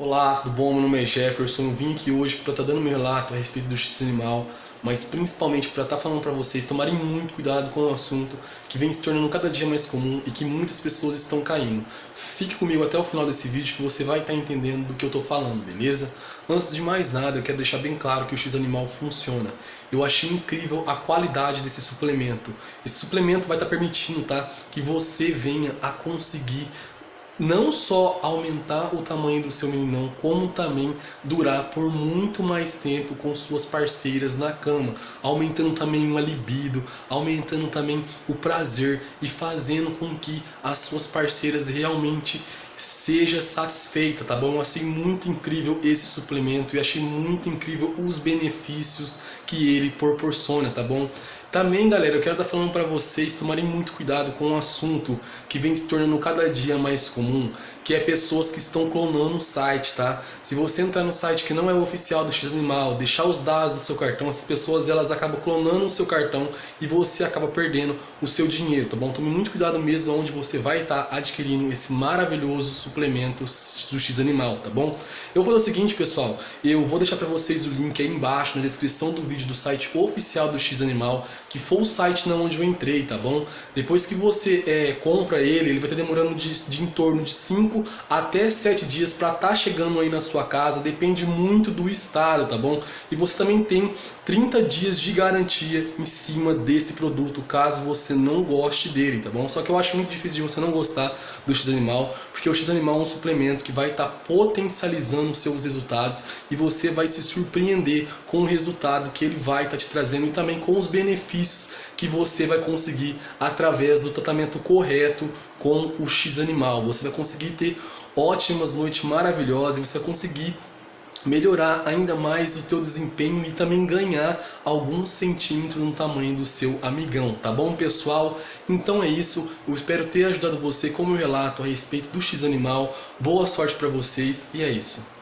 Olá, tudo bom? Meu nome é Jefferson. Eu vim aqui hoje para estar tá dando meu relato a respeito do X animal, mas principalmente para estar tá falando para vocês tomarem muito cuidado com o assunto que vem se tornando cada dia mais comum e que muitas pessoas estão caindo. Fique comigo até o final desse vídeo que você vai estar tá entendendo do que eu estou falando, beleza? Antes de mais nada, eu quero deixar bem claro que o X animal funciona. Eu achei incrível a qualidade desse suplemento. Esse suplemento vai estar permitindo, tá, que você venha a conseguir não só aumentar o tamanho do seu meninão, como também durar por muito mais tempo com suas parceiras na cama, aumentando também o libido, aumentando também o prazer e fazendo com que as suas parceiras realmente seja satisfeita, tá bom? Achei muito incrível esse suplemento e achei muito incrível os benefícios que ele proporciona, tá bom? Também, galera, eu quero estar falando para vocês tomarem muito cuidado com um assunto que vem se tornando cada dia mais comum, que é pessoas que estão clonando o site, tá? Se você entrar no site que não é o oficial do X Animal, deixar os dados do seu cartão, essas pessoas elas acabam clonando o seu cartão e você acaba perdendo o seu dinheiro, tá bom? Tome muito cuidado mesmo onde você vai estar adquirindo esse maravilhoso suplemento do X Animal, tá bom? Eu vou fazer o seguinte, pessoal, eu vou deixar para vocês o link aí embaixo na descrição do vídeo do site oficial do X Animal, que foi o site na onde eu entrei, tá bom? Depois que você é, compra ele, ele vai estar demorando de, de em torno de 5 5 até 7 dias para estar tá chegando aí na sua casa, depende muito do estado, tá bom? E você também tem 30 dias de garantia em cima desse produto, caso você não goste dele, tá bom? Só que eu acho muito difícil de você não gostar do X-Animal, porque o X-Animal é um suplemento que vai estar tá potencializando seus resultados e você vai se surpreender com o resultado que ele vai estar tá te trazendo e também com os benefícios que você vai conseguir através do tratamento correto com o X-Animal. Você vai conseguir ter ótimas noites maravilhosas, você vai conseguir melhorar ainda mais o teu desempenho e também ganhar alguns centímetros no tamanho do seu amigão, tá bom pessoal? Então é isso, eu espero ter ajudado você com o meu relato a respeito do X-Animal, boa sorte para vocês e é isso.